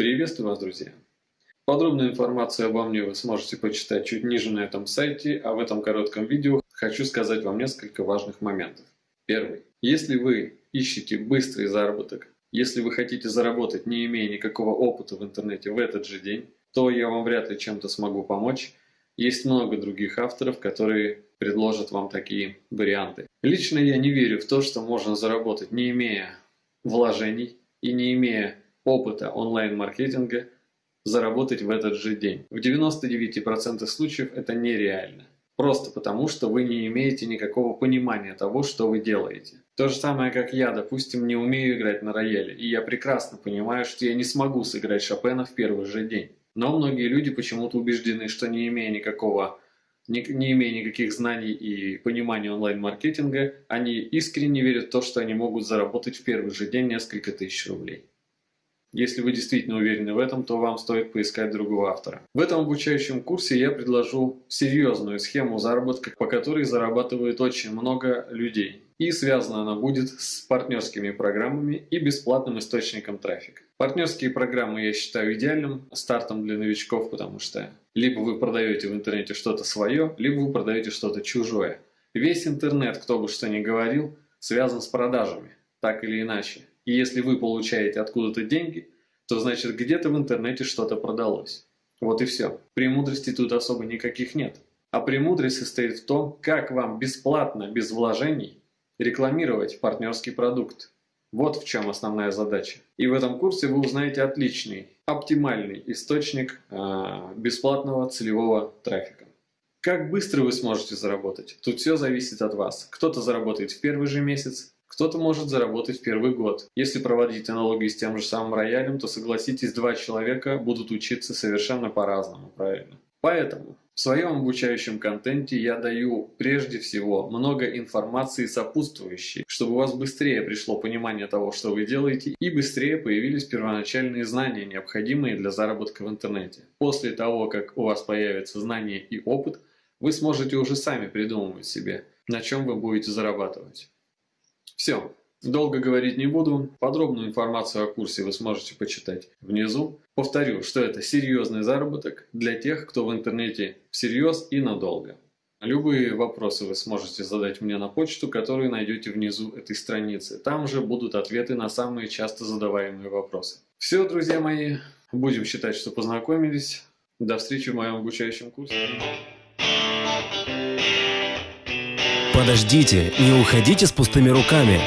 Приветствую вас, друзья! Подробную информацию обо мне вы сможете почитать чуть ниже на этом сайте, а в этом коротком видео хочу сказать вам несколько важных моментов. Первый. Если вы ищете быстрый заработок, если вы хотите заработать, не имея никакого опыта в интернете в этот же день, то я вам вряд ли чем-то смогу помочь. Есть много других авторов, которые предложат вам такие варианты. Лично я не верю в то, что можно заработать, не имея вложений и не имея опыта онлайн-маркетинга заработать в этот же день. В 99% случаев это нереально. Просто потому, что вы не имеете никакого понимания того, что вы делаете. То же самое, как я, допустим, не умею играть на рояле, и я прекрасно понимаю, что я не смогу сыграть Шопена в первый же день. Но многие люди почему-то убеждены, что не имея никакого не, не имея никаких знаний и понимания онлайн-маркетинга, они искренне верят в то, что они могут заработать в первый же день несколько тысяч рублей. Если вы действительно уверены в этом, то вам стоит поискать другого автора. В этом обучающем курсе я предложу серьезную схему заработка, по которой зарабатывает очень много людей. И связана она будет с партнерскими программами и бесплатным источником трафика. Партнерские программы я считаю идеальным стартом для новичков, потому что либо вы продаете в интернете что-то свое, либо вы продаете что-то чужое. Весь интернет, кто бы что ни говорил, связан с продажами, так или иначе. И если вы получаете откуда-то деньги, то значит где-то в интернете что-то продалось. Вот и все. Премудрости тут особо никаких нет. А премудрость состоит в том, как вам бесплатно, без вложений, рекламировать партнерский продукт. Вот в чем основная задача. И в этом курсе вы узнаете отличный, оптимальный источник э, бесплатного целевого трафика. Как быстро вы сможете заработать? Тут все зависит от вас. Кто-то заработает в первый же месяц, кто-то может заработать в первый год. Если проводить аналогии с тем же самым роялем, то согласитесь, два человека будут учиться совершенно по-разному, правильно? Поэтому в своем обучающем контенте я даю прежде всего много информации сопутствующей, чтобы у вас быстрее пришло понимание того, что вы делаете, и быстрее появились первоначальные знания, необходимые для заработка в интернете. После того, как у вас появятся знания и опыт, вы сможете уже сами придумывать себе, на чем вы будете зарабатывать. Все. Долго говорить не буду. Подробную информацию о курсе вы сможете почитать внизу. Повторю, что это серьезный заработок для тех, кто в интернете всерьез и надолго. Любые вопросы вы сможете задать мне на почту, которую найдете внизу этой страницы. Там же будут ответы на самые часто задаваемые вопросы. Все, друзья мои, будем считать, что познакомились. До встречи в моем обучающем курсе. Подождите, не уходите с пустыми руками.